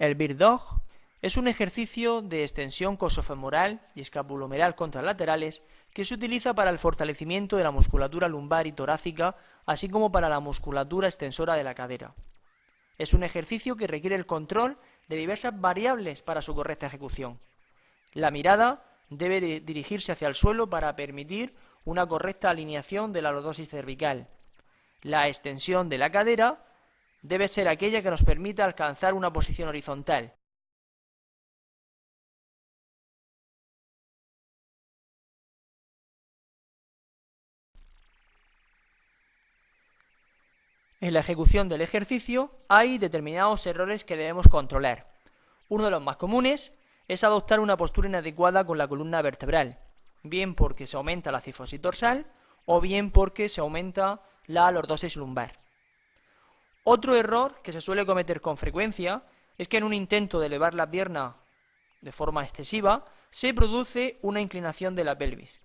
El Bird Dog es un ejercicio de extensión cosofemoral y escapulomeral contralaterales que se utiliza para el fortalecimiento de la musculatura lumbar y torácica, así como para la musculatura extensora de la cadera. Es un ejercicio que requiere el control de diversas variables para su correcta ejecución. La mirada debe dirigirse hacia el suelo para permitir una correcta alineación de la lordosis cervical. La extensión de la cadera debe ser aquella que nos permita alcanzar una posición horizontal. En la ejecución del ejercicio hay determinados errores que debemos controlar. Uno de los más comunes es adoptar una postura inadecuada con la columna vertebral, bien porque se aumenta la cifosis dorsal o bien porque se aumenta la lordosis lumbar. Otro error que se suele cometer con frecuencia es que en un intento de elevar la pierna de forma excesiva se produce una inclinación de la pelvis.